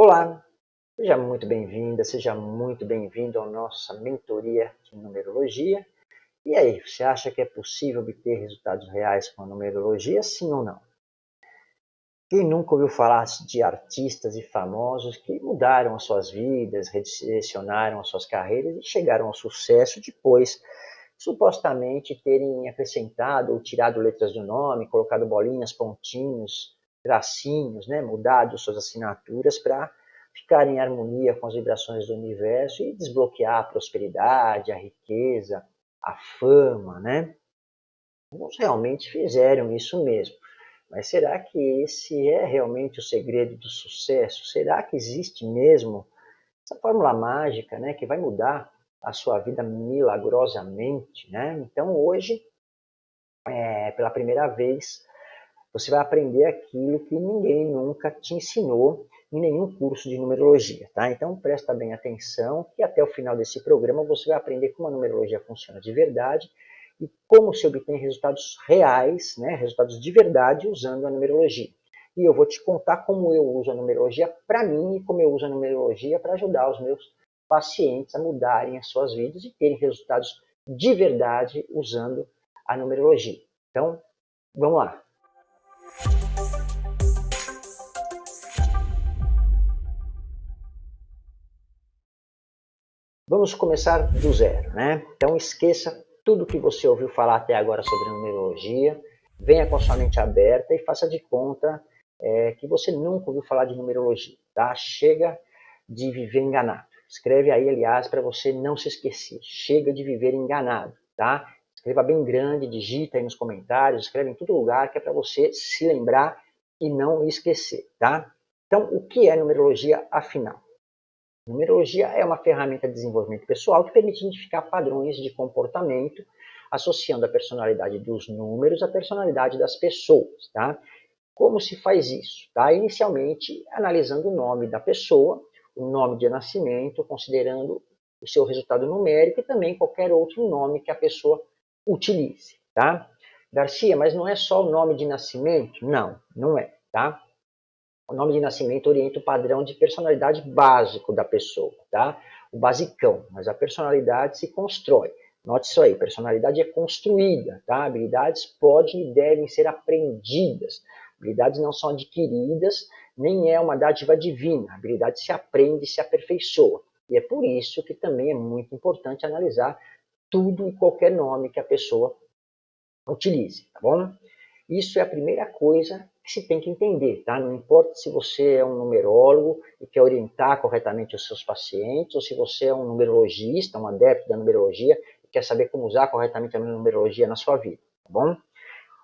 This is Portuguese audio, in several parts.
Olá, seja muito bem-vinda, seja muito bem-vindo à nossa mentoria de numerologia. E aí, você acha que é possível obter resultados reais com a numerologia, sim ou não? Quem nunca ouviu falar de artistas e famosos que mudaram as suas vidas, redirecionaram as suas carreiras e chegaram ao sucesso depois, supostamente terem acrescentado ou tirado letras do nome, colocado bolinhas, pontinhos, tracinhos, né, mudado suas assinaturas para ficar em harmonia com as vibrações do universo e desbloquear a prosperidade, a riqueza, a fama, né? Alguns realmente fizeram isso mesmo. Mas será que esse é realmente o segredo do sucesso? Será que existe mesmo essa fórmula mágica, né, que vai mudar a sua vida milagrosamente, né? Então hoje, é, pela primeira vez, você vai aprender aquilo que ninguém nunca te ensinou em nenhum curso de numerologia, tá? Então presta bem atenção que até o final desse programa você vai aprender como a numerologia funciona de verdade e como se obtém resultados reais, né, resultados de verdade usando a numerologia. E eu vou te contar como eu uso a numerologia para mim e como eu uso a numerologia para ajudar os meus pacientes a mudarem as suas vidas e terem resultados de verdade usando a numerologia. Então, vamos lá. Vamos começar do zero, né? Então esqueça tudo que você ouviu falar até agora sobre numerologia, venha com a sua mente aberta e faça de conta é, que você nunca ouviu falar de numerologia, tá? Chega de viver enganado. Escreve aí, aliás, para você não se esquecer. Chega de viver enganado, tá? Escreva bem grande, digita aí nos comentários, escreve em todo lugar que é para você se lembrar e não esquecer, tá? Então, o que é numerologia afinal? Numerologia é uma ferramenta de desenvolvimento pessoal que permite identificar padrões de comportamento associando a personalidade dos números à personalidade das pessoas. Tá? Como se faz isso? Tá? Inicialmente, analisando o nome da pessoa, o nome de nascimento, considerando o seu resultado numérico e também qualquer outro nome que a pessoa utilize. Tá? Garcia, mas não é só o nome de nascimento? Não, não é. Tá? O nome de nascimento orienta o padrão de personalidade básico da pessoa, tá? O basicão, mas a personalidade se constrói. Note isso aí, personalidade é construída, tá? Habilidades podem e devem ser aprendidas. Habilidades não são adquiridas, nem é uma dádiva divina. Habilidade se aprende e se aperfeiçoa. E é por isso que também é muito importante analisar tudo e qualquer nome que a pessoa utilize, tá bom? Isso é a primeira coisa que se tem que entender, tá? Não importa se você é um numerólogo e quer orientar corretamente os seus pacientes, ou se você é um numerologista, um adepto da numerologia e quer saber como usar corretamente a numerologia na sua vida, tá bom?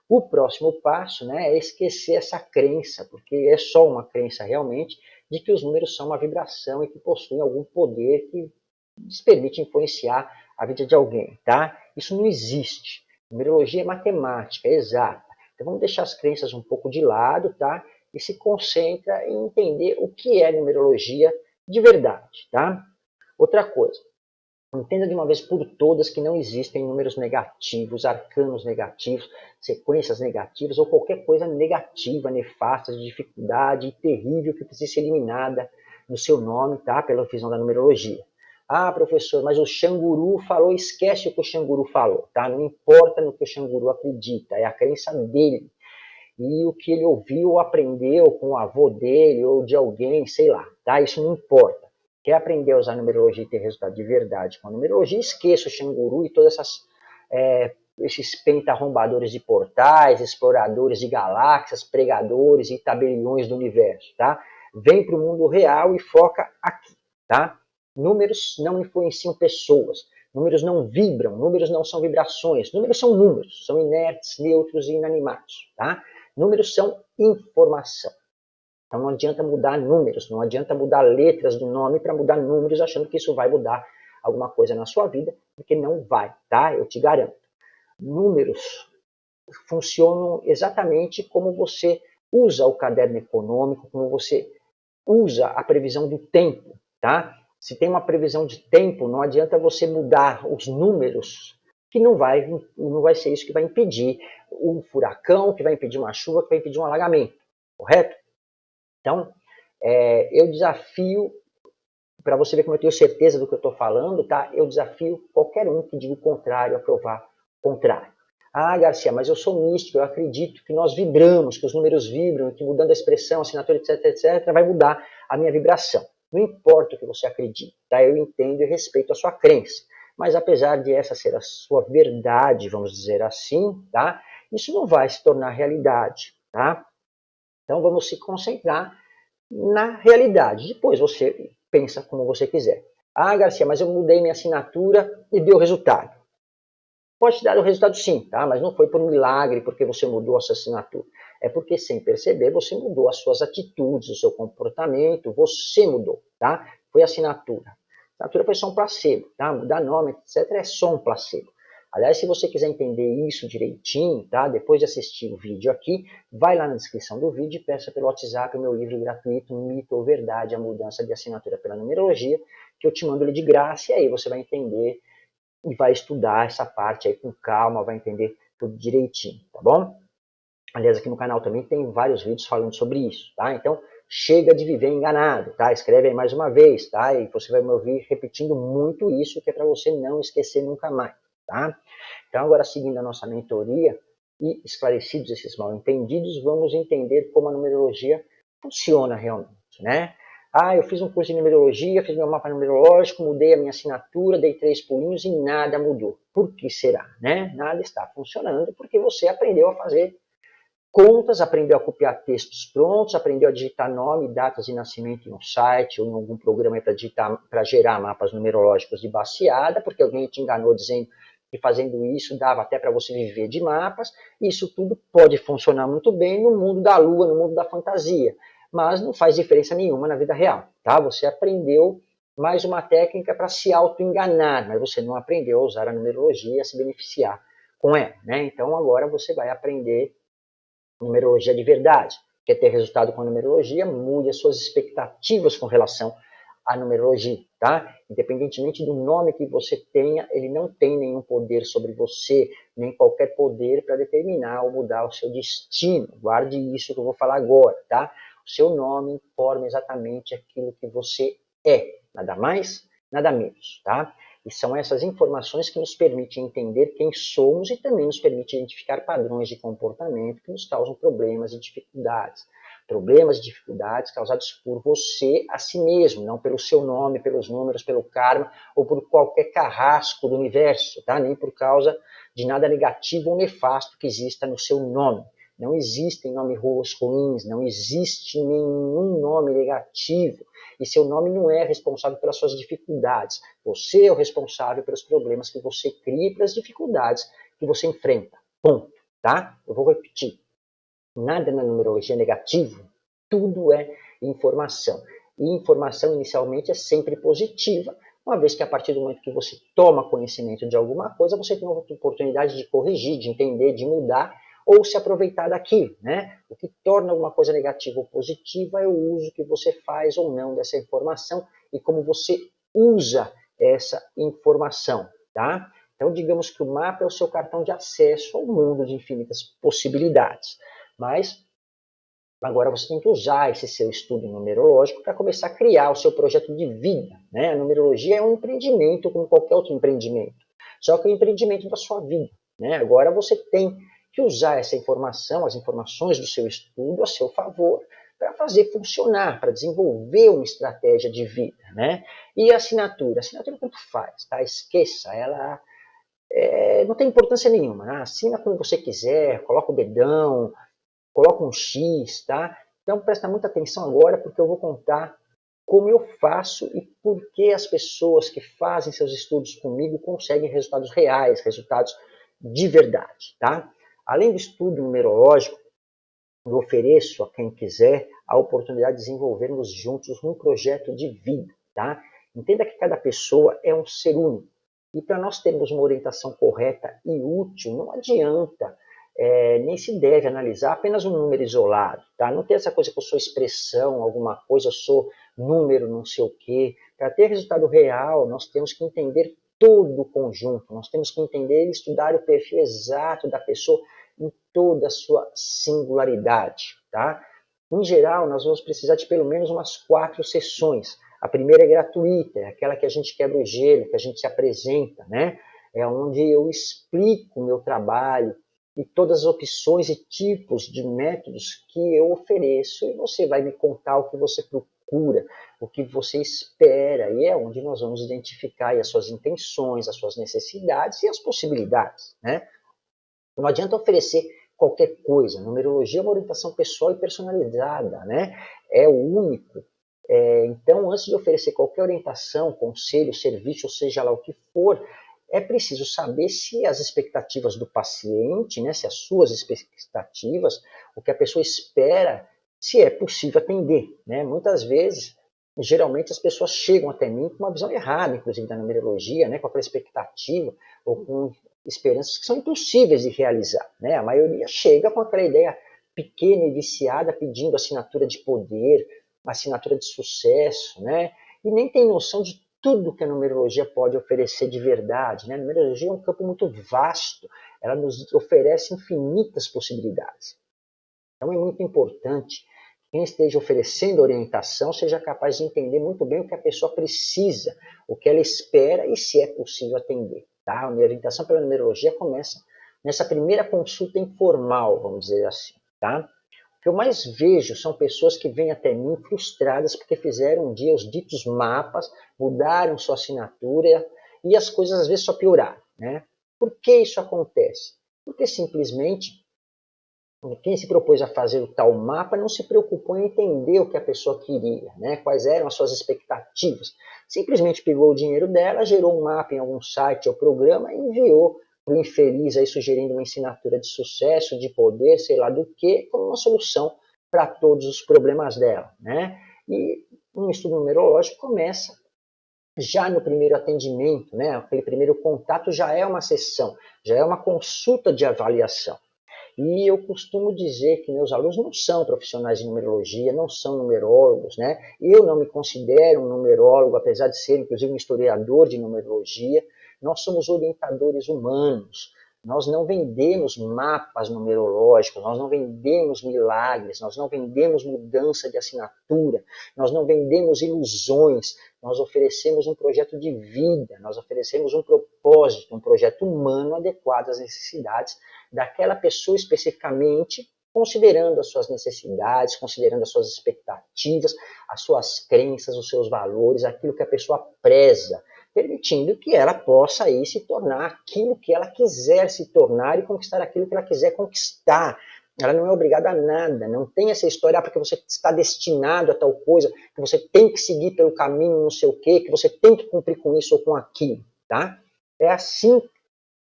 O próximo passo né, é esquecer essa crença, porque é só uma crença realmente de que os números são uma vibração e que possuem algum poder que lhes permite influenciar a vida de alguém, tá? Isso não existe. Numerologia é matemática, é exata. Então vamos deixar as crenças um pouco de lado, tá? E se concentra em entender o que é numerologia de verdade, tá? Outra coisa, entenda de uma vez por todas que não existem números negativos, arcanos negativos, sequências negativas ou qualquer coisa negativa, nefasta, de dificuldade terrível que precisa ser eliminada no seu nome, tá? Pela visão da numerologia. Ah, professor, mas o Xanguru falou, esquece o que o Xanguru falou, tá? Não importa no que o Xanguru acredita, é a crença dele. E o que ele ouviu ou aprendeu com o avô dele ou de alguém, sei lá, tá? Isso não importa. Quer aprender a usar numerologia e ter resultado de verdade com a numerologia, esqueça o Xanguru e todas essas é, esses pentarrombadores de portais, exploradores de galáxias, pregadores e tabeliões do universo, tá? Vem para o mundo real e foca aqui, tá? Números não influenciam pessoas. Números não vibram, números não são vibrações. Números são números, são inertes, neutros e inanimados. Tá? Números são informação. Então não adianta mudar números, não adianta mudar letras do nome para mudar números achando que isso vai mudar alguma coisa na sua vida, porque não vai, tá? Eu te garanto. Números funcionam exatamente como você usa o caderno econômico, como você usa a previsão do tempo, tá? Se tem uma previsão de tempo, não adianta você mudar os números, que não vai, não vai ser isso que vai impedir um furacão, que vai impedir uma chuva, que vai impedir um alagamento, correto? Então, é, eu desafio, para você ver como eu tenho certeza do que eu estou falando, tá? Eu desafio qualquer um que diga o contrário a provar o contrário. Ah, Garcia, mas eu sou místico, eu acredito que nós vibramos, que os números vibram, que mudando a expressão, assinatura, etc, etc, vai mudar a minha vibração. Não importa o que você acredita, tá? eu entendo e respeito a sua crença. Mas apesar de essa ser a sua verdade, vamos dizer assim, tá? isso não vai se tornar realidade. Tá? Então vamos se concentrar na realidade. Depois você pensa como você quiser. Ah, Garcia, mas eu mudei minha assinatura e deu resultado. Pode te dar o resultado sim, tá? mas não foi por milagre porque você mudou a sua assinatura. É porque sem perceber você mudou as suas atitudes, o seu comportamento, você mudou, tá? Foi assinatura. Assinatura foi só um placebo, tá? Mudar nome, etc. é só um placebo. Aliás, se você quiser entender isso direitinho, tá? Depois de assistir o vídeo aqui, vai lá na descrição do vídeo e peça pelo WhatsApp o meu livro gratuito, Mito ou Verdade, a mudança de assinatura pela numerologia, que eu te mando ele de graça e aí você vai entender e vai estudar essa parte aí com calma, vai entender tudo direitinho, tá bom? Aliás, aqui no canal também tem vários vídeos falando sobre isso, tá? Então, chega de viver enganado, tá? Escreve aí mais uma vez, tá? E você vai me ouvir repetindo muito isso, que é para você não esquecer nunca mais. Tá? Então, agora seguindo a nossa mentoria e esclarecidos esses mal entendidos, vamos entender como a numerologia funciona realmente. Né? Ah, eu fiz um curso de numerologia, fiz meu mapa numerológico, mudei a minha assinatura, dei três pulinhos e nada mudou. Por que será? Né? Nada está funcionando porque você aprendeu a fazer contas, aprendeu a copiar textos prontos, aprendeu a digitar nome, datas de nascimento em um site ou em algum programa para gerar mapas numerológicos de baseada, porque alguém te enganou dizendo e fazendo isso dava até para você viver de mapas. Isso tudo pode funcionar muito bem no mundo da lua, no mundo da fantasia, mas não faz diferença nenhuma na vida real. Tá? Você aprendeu mais uma técnica para se auto-enganar, mas você não aprendeu a usar a numerologia a se beneficiar com ela. Né? Então agora você vai aprender numerologia de verdade. Quer ter resultado com a numerologia? Mude as suas expectativas com relação à numerologia tá? Independentemente do nome que você tenha, ele não tem nenhum poder sobre você, nem qualquer poder para determinar ou mudar o seu destino. Guarde isso que eu vou falar agora, tá? Seu nome informa exatamente aquilo que você é, nada mais, nada menos, tá? E são essas informações que nos permitem entender quem somos e também nos permitem identificar padrões de comportamento que nos causam problemas e dificuldades problemas e dificuldades causados por você a si mesmo, não pelo seu nome, pelos números, pelo karma ou por qualquer carrasco do universo, tá? nem por causa de nada negativo ou nefasto que exista no seu nome. Não existem nomes ruins, não existe nenhum nome negativo. E seu nome não é responsável pelas suas dificuldades. Você é o responsável pelos problemas que você cria e pelas dificuldades que você enfrenta. Ponto. Tá? Eu vou repetir. Nada na numerologia é negativo, tudo é informação. E informação inicialmente é sempre positiva, uma vez que a partir do momento que você toma conhecimento de alguma coisa, você tem uma oportunidade de corrigir, de entender, de mudar ou se aproveitar daquilo. Né? O que torna alguma coisa negativa ou positiva é o uso que você faz ou não dessa informação e como você usa essa informação. Tá? Então, digamos que o mapa é o seu cartão de acesso ao mundo de infinitas possibilidades. Mas agora você tem que usar esse seu estudo numerológico para começar a criar o seu projeto de vida. Né? A numerologia é um empreendimento como qualquer outro empreendimento, só que é um empreendimento da sua vida. Né? Agora você tem que usar essa informação, as informações do seu estudo a seu favor, para fazer funcionar, para desenvolver uma estratégia de vida. Né? E a assinatura? A assinatura tanto faz, tá? esqueça, ela é, não tem importância nenhuma. Né? Assina como você quiser, coloca o dedão, coloca um X, tá? Então presta muita atenção agora porque eu vou contar como eu faço e por que as pessoas que fazem seus estudos comigo conseguem resultados reais, resultados de verdade, tá? Além do estudo numerológico, eu ofereço a quem quiser a oportunidade de desenvolvermos juntos um projeto de vida, tá? Entenda que cada pessoa é um ser único. E para nós termos uma orientação correta e útil, não adianta é, nem se deve analisar apenas um número isolado. Tá? Não tem essa coisa que eu sou expressão, alguma coisa, eu sou número, não sei o quê. Para ter resultado real, nós temos que entender todo o conjunto, nós temos que entender e estudar o perfil exato da pessoa toda a sua singularidade. Tá? Em geral, nós vamos precisar de pelo menos umas quatro sessões. A primeira é gratuita, é aquela que a gente quebra o gelo, que a gente se apresenta, né? É onde eu explico o meu trabalho e todas as opções e tipos de métodos que eu ofereço e você vai me contar o que você procura, o que você espera, e é onde nós vamos identificar as suas intenções, as suas necessidades e as possibilidades, né? Não adianta oferecer qualquer coisa. Numerologia é uma orientação pessoal e personalizada, né? É o único. É, então, antes de oferecer qualquer orientação, conselho, serviço, ou seja lá o que for, é preciso saber se as expectativas do paciente, né, se as suas expectativas, o que a pessoa espera, se é possível atender. Né? Muitas vezes, geralmente as pessoas chegam até mim com uma visão errada, inclusive da numerologia, né, com aquela expectativa ou com esperanças que são impossíveis de realizar. Né? A maioria chega com aquela ideia pequena e viciada, pedindo assinatura de poder, assinatura de sucesso, né? e nem tem noção de tudo que a numerologia pode oferecer de verdade. Né? A numerologia é um campo muito vasto, ela nos oferece infinitas possibilidades. Então é muito importante que quem esteja oferecendo orientação seja capaz de entender muito bem o que a pessoa precisa, o que ela espera e se é possível atender. Tá? A minha orientação pela numerologia começa nessa primeira consulta informal, vamos dizer assim. Tá? O que eu mais vejo são pessoas que vêm até mim frustradas porque fizeram um dia os ditos mapas, mudaram sua assinatura e as coisas às vezes só pioraram. Né? Por que isso acontece? Porque simplesmente quem se propôs a fazer o tal mapa não se preocupou em entender o que a pessoa queria, né? quais eram as suas expectativas. Simplesmente pegou o dinheiro dela, gerou um mapa em algum site ou programa e enviou para o infeliz aí sugerindo uma assinatura de sucesso, de poder, sei lá do que, como uma solução para todos os problemas dela. Né? E um estudo numerológico começa já no primeiro atendimento, né? aquele primeiro contato já é uma sessão, já é uma consulta de avaliação. E eu costumo dizer que meus alunos não são profissionais de numerologia, não são numerólogos, né? Eu não me considero um numerólogo, apesar de ser, inclusive, um historiador de numerologia. Nós somos orientadores humanos. Nós não vendemos mapas numerológicos, nós não vendemos milagres, nós não vendemos mudança de assinatura, nós não vendemos ilusões, nós oferecemos um projeto de vida, nós oferecemos um propósito, um projeto humano adequado às necessidades daquela pessoa especificamente, considerando as suas necessidades, considerando as suas expectativas, as suas crenças, os seus valores, aquilo que a pessoa preza, permitindo que ela possa aí se tornar aquilo que ela quiser se tornar e conquistar aquilo que ela quiser conquistar. Ela não é obrigada a nada, não tem essa história ah, porque você está destinado a tal coisa, que você tem que seguir pelo caminho não sei o quê, que você tem que cumprir com isso ou com aquilo, tá? É assim,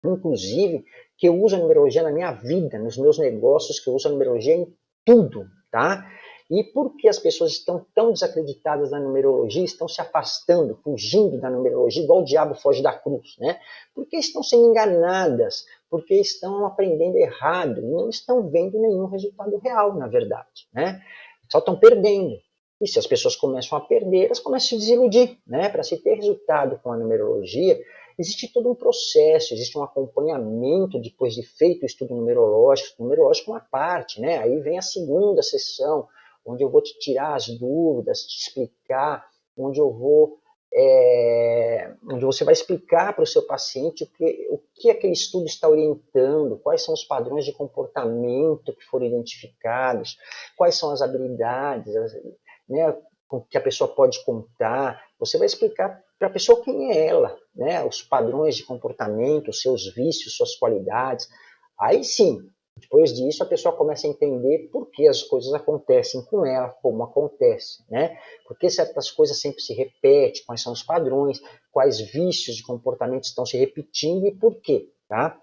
inclusive, que eu uso a numerologia na minha vida, nos meus negócios, que eu uso a numerologia em tudo, tá? E por que as pessoas estão tão desacreditadas na numerologia, estão se afastando, fugindo da numerologia, igual o diabo foge da cruz, né? Porque estão sendo enganadas, porque estão aprendendo errado, não estão vendo nenhum resultado real, na verdade, né? Só estão perdendo. E se as pessoas começam a perder, elas começam a se desiludir, né? Para se ter resultado com a numerologia, Existe todo um processo, existe um acompanhamento depois de feito o estudo numerológico, numerológico é uma parte, né? Aí vem a segunda sessão, onde eu vou te tirar as dúvidas, te explicar, onde eu vou é, onde você vai explicar para o seu paciente o que, o que aquele estudo está orientando, quais são os padrões de comportamento que foram identificados, quais são as habilidades, né, que a pessoa pode contar. Você vai explicar para a pessoa quem é ela, né? os padrões de comportamento, seus vícios, suas qualidades. Aí sim, depois disso, a pessoa começa a entender por que as coisas acontecem com ela, como acontece, né? Por que certas coisas sempre se repetem, quais são os padrões, quais vícios de comportamento estão se repetindo e por quê, tá?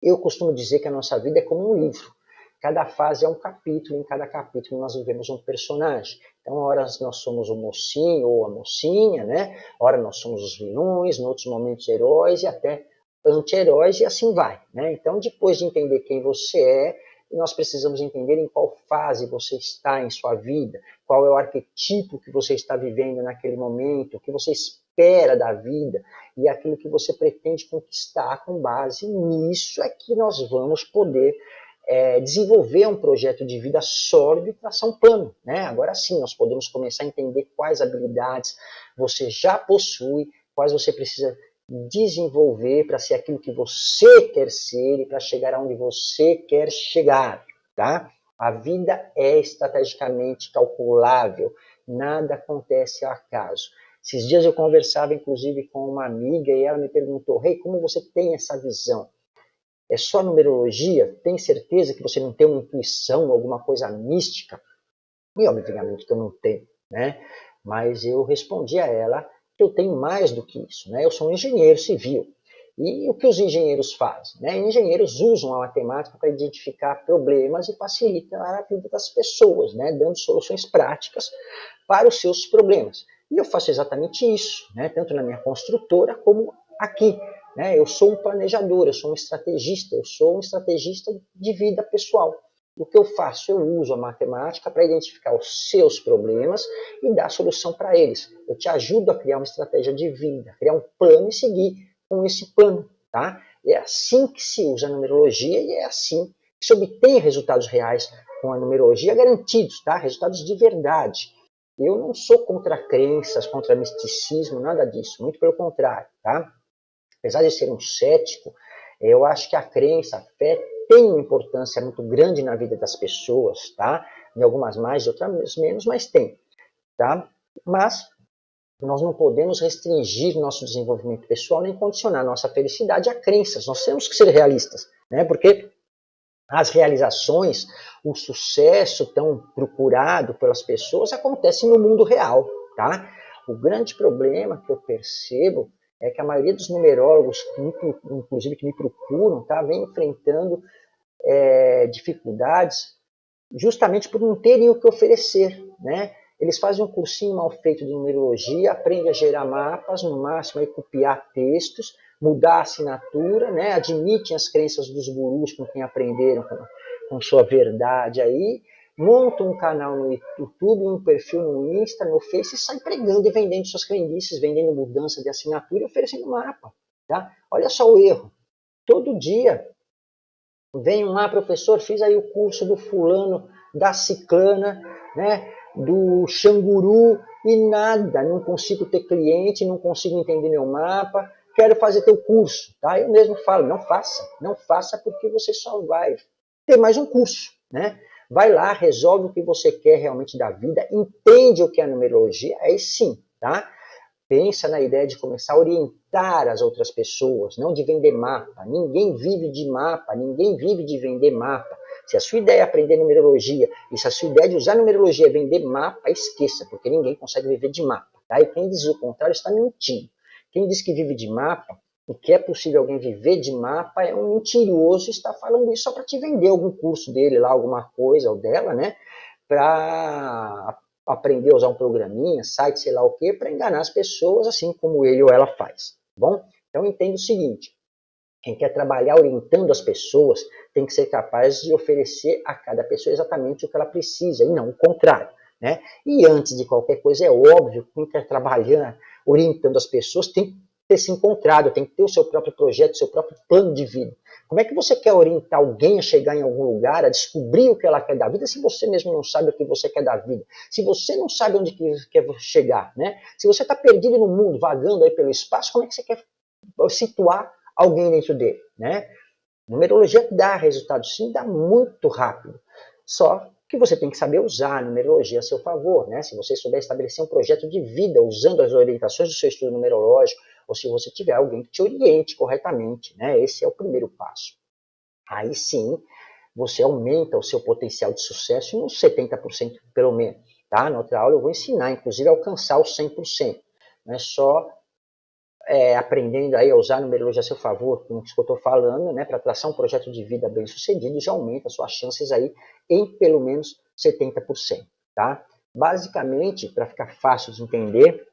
Eu costumo dizer que a nossa vida é como um livro. Cada fase é um capítulo, em cada capítulo nós vivemos um personagem. Então, ora nós somos o mocinho ou a mocinha, né? Ora nós somos os vilões, em outros momentos heróis e até anti-heróis e assim vai, né? Então, depois de entender quem você é, nós precisamos entender em qual fase você está em sua vida, qual é o arquetipo que você está vivendo naquele momento, o que você espera da vida e aquilo que você pretende conquistar com base nisso é que nós vamos poder é, desenvolver um projeto de vida sólido e traçar um plano. Né? Agora sim, nós podemos começar a entender quais habilidades você já possui, quais você precisa desenvolver para ser aquilo que você quer ser e para chegar aonde você quer chegar. Tá? A vida é estrategicamente calculável, nada acontece ao acaso. Esses dias eu conversava, inclusive, com uma amiga e ela me perguntou: Rei, hey, como você tem essa visão? É só numerologia? Tem certeza que você não tem uma intuição, alguma coisa mística? E obviamente que eu não tenho, né? Mas eu respondi a ela que eu tenho mais do que isso, né? Eu sou um engenheiro civil. E o que os engenheiros fazem? Né? Engenheiros usam a matemática para identificar problemas e facilitar a vida das pessoas, né? dando soluções práticas para os seus problemas. E eu faço exatamente isso, né? tanto na minha construtora como aqui. Né? Eu sou um planejador, eu sou um estrategista, eu sou um estrategista de vida pessoal. O que eu faço? Eu uso a matemática para identificar os seus problemas e dar solução para eles. Eu te ajudo a criar uma estratégia de vida, criar um plano e seguir com esse plano. Tá? É assim que se usa a numerologia e é assim que se obtém resultados reais com a numerologia garantidos, tá? resultados de verdade. Eu não sou contra crenças, contra misticismo, nada disso, muito pelo contrário, tá? Apesar de ser um cético, eu acho que a crença, a fé tem uma importância muito grande na vida das pessoas, tá? Em algumas mais, outras menos, mas tem, tá? Mas nós não podemos restringir nosso desenvolvimento pessoal nem condicionar nossa felicidade a crenças. Nós temos que ser realistas, né? Porque as realizações, o sucesso tão procurado pelas pessoas acontece no mundo real, tá? O grande problema que eu percebo é que a maioria dos numerólogos, inclusive que me procuram, tá, vem enfrentando é, dificuldades justamente por não terem o que oferecer, né? Eles fazem um cursinho mal feito de numerologia, aprendem a gerar mapas, no máximo aí copiar textos, mudar a assinatura, né? admitem as crenças dos gurus com quem aprenderam com, com sua verdade aí, montam um canal no YouTube, um perfil no Insta, no Face e sai pregando e vendendo suas crendices, vendendo mudança de assinatura e oferecendo mapa. Tá? Olha só o erro. Todo dia vem um lá, professor, fiz aí o curso do fulano, da ciclana, né, do xanguru e nada, não consigo ter cliente, não consigo entender meu mapa, quero fazer teu curso, tá? Eu mesmo falo, não faça, não faça porque você só vai ter mais um curso, né? Vai lá, resolve o que você quer realmente da vida, entende o que é a numerologia, aí sim, tá? Pensa na ideia de começar a orientar as outras pessoas, não de vender mapa. Ninguém vive de mapa, ninguém vive de vender mapa. Se a sua ideia é aprender numerologia, e se a sua ideia de usar numerologia é vender mapa, esqueça, porque ninguém consegue viver de mapa. Tá? E quem diz o contrário está mentindo. Quem diz que vive de mapa, e que é possível alguém viver de mapa, é um mentiroso está falando isso só para te vender algum curso dele lá, alguma coisa, ou dela, né? Para aprender a usar um programinha, site, sei lá o que, para enganar as pessoas, assim como ele ou ela faz. Tá bom? Então entenda o seguinte, quem quer trabalhar orientando as pessoas tem que ser capaz de oferecer a cada pessoa exatamente o que ela precisa, e não o contrário. Né? E antes de qualquer coisa, é óbvio que quem quer trabalhar orientando as pessoas tem ter se encontrado, tem que ter o seu próprio projeto, o seu próprio plano de vida. Como é que você quer orientar alguém a chegar em algum lugar, a descobrir o que ela quer da vida, se você mesmo não sabe o que você quer da vida? Se você não sabe onde quer chegar, né? Se você está perdido no mundo, vagando aí pelo espaço, como é que você quer situar alguém dentro dele, né? Numerologia dá resultado sim, dá muito rápido. Só que você tem que saber usar a numerologia a seu favor, né? Se você souber estabelecer um projeto de vida usando as orientações do seu estudo numerológico, ou se você tiver alguém que te oriente corretamente, né? Esse é o primeiro passo. Aí sim, você aumenta o seu potencial de sucesso em uns 70% pelo menos, tá? Na outra aula eu vou ensinar, inclusive, a alcançar os 100%. Não é só é, aprendendo aí a usar a numerologia a seu favor, com isso que eu estou falando, né, para traçar um projeto de vida bem sucedido, já aumenta suas chances aí em pelo menos 70%. Tá? Basicamente, para ficar fácil de entender,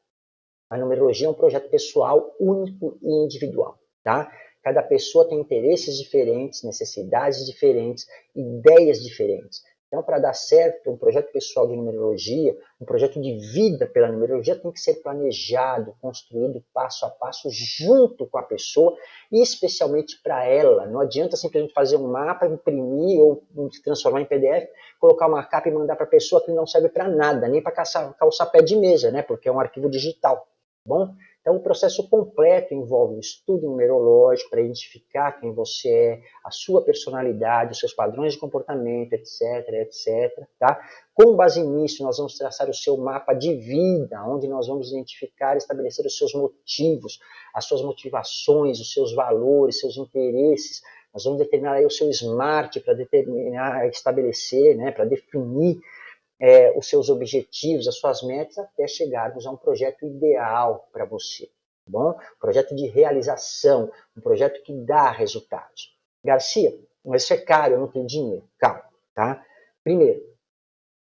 a numerologia é um projeto pessoal único e individual. Tá? Cada pessoa tem interesses diferentes, necessidades diferentes, ideias diferentes. Então, para dar certo, um projeto pessoal de numerologia, um projeto de vida pela numerologia tem que ser planejado, construído passo a passo junto com a pessoa e especialmente para ela. Não adianta simplesmente fazer um mapa, imprimir ou transformar em PDF, colocar uma capa e mandar para a pessoa que não serve para nada, nem para calçar, calçar pé de mesa, né? porque é um arquivo digital. Bom? Então, o processo completo envolve um estudo numerológico para identificar quem você é, a sua personalidade, os seus padrões de comportamento, etc, etc. Tá? Com base nisso, nós vamos traçar o seu mapa de vida, onde nós vamos identificar e estabelecer os seus motivos, as suas motivações, os seus valores, seus interesses. Nós vamos determinar aí o seu SMART para determinar, estabelecer, né, para definir é, os seus objetivos, as suas metas, até chegarmos a um projeto ideal para você. Tá bom? Um projeto de realização, um projeto que dá resultados. Garcia, mas isso é caro, eu não tenho dinheiro. Calma, tá? Primeiro,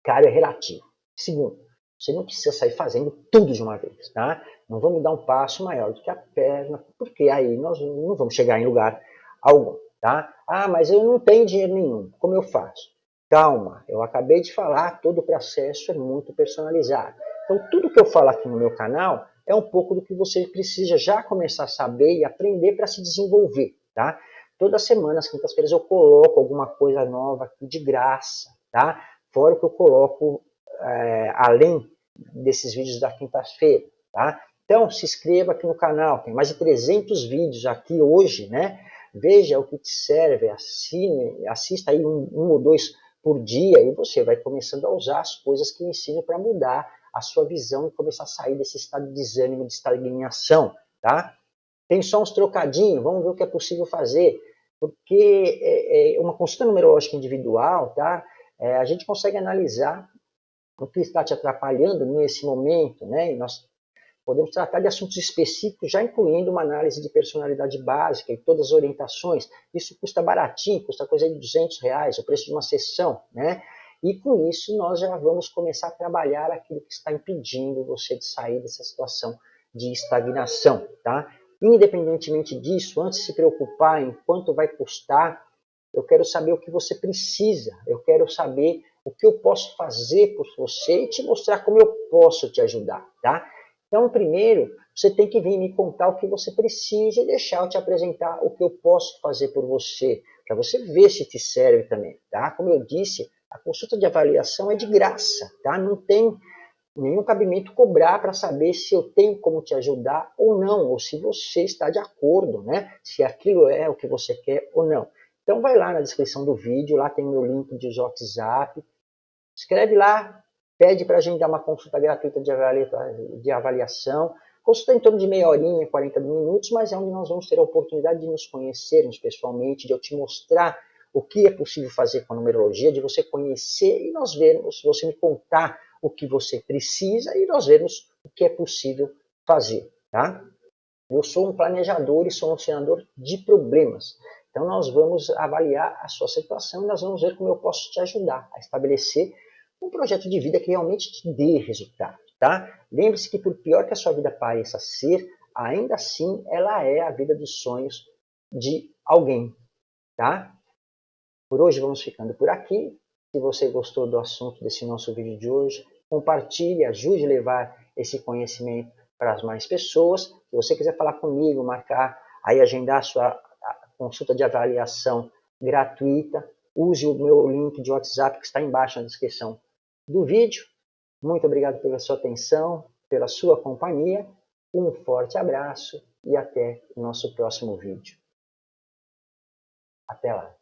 caro é relativo. Segundo, você não precisa sair fazendo tudo de uma vez, tá? Não vamos dar um passo maior do que a perna, porque aí nós não vamos chegar em lugar algum, tá? Ah, mas eu não tenho dinheiro nenhum, como eu faço? Calma, eu acabei de falar, todo o processo é muito personalizado. Então, tudo que eu falo aqui no meu canal é um pouco do que você precisa já começar a saber e aprender para se desenvolver, tá? Toda semana, às quintas-feiras, eu coloco alguma coisa nova aqui de graça, tá? Fora o que eu coloco é, além desses vídeos da quinta-feira, tá? Então, se inscreva aqui no canal, tem mais de 300 vídeos aqui hoje, né? Veja o que te serve, assine, assista aí um, um ou dois por dia e você vai começando a usar as coisas que eu ensino para mudar a sua visão e começar a sair desse estado de desânimo, de estagnação, tá? Tem só uns trocadinhos, vamos ver o que é possível fazer, porque é, é uma consulta numerológica individual, tá? É, a gente consegue analisar o que está te atrapalhando nesse momento, né? E nós Podemos tratar de assuntos específicos, já incluindo uma análise de personalidade básica e todas as orientações. Isso custa baratinho, custa coisa de 200 reais, o preço de uma sessão, né? E com isso nós já vamos começar a trabalhar aquilo que está impedindo você de sair dessa situação de estagnação, tá? Independentemente disso, antes de se preocupar em quanto vai custar, eu quero saber o que você precisa, eu quero saber o que eu posso fazer por você e te mostrar como eu posso te ajudar, tá? Então, primeiro, você tem que vir me contar o que você precisa e deixar eu te apresentar o que eu posso fazer por você, para você ver se te serve também, tá? Como eu disse, a consulta de avaliação é de graça, tá? Não tem nenhum cabimento cobrar para saber se eu tenho como te ajudar ou não, ou se você está de acordo, né? Se aquilo é o que você quer ou não. Então vai lá na descrição do vídeo, lá tem meu link de WhatsApp, escreve lá, pede para a gente dar uma consulta gratuita de, avaliação. Consulta em torno de meia horinha, 40 minutos, mas é onde nós vamos ter a oportunidade de nos conhecermos pessoalmente, de eu te mostrar o que é possível fazer com a numerologia, de você conhecer e nós vermos, você me contar o que você precisa e nós vermos o que é possível fazer. Tá? Eu sou um planejador e solucionador de problemas. Então nós vamos avaliar a sua situação e nós vamos ver como eu posso te ajudar a estabelecer um projeto de vida que realmente te dê resultado. Tá? Lembre-se que por pior que a sua vida pareça ser, ainda assim ela é a vida dos sonhos de alguém. Tá? Por hoje vamos ficando por aqui. Se você gostou do assunto desse nosso vídeo de hoje, compartilhe, ajude a levar esse conhecimento para as mais pessoas. Se você quiser falar comigo, marcar, aí agendar a sua consulta de avaliação gratuita, use o meu link de WhatsApp que está embaixo na descrição do vídeo. Muito obrigado pela sua atenção, pela sua companhia. Um forte abraço e até o nosso próximo vídeo. Até lá!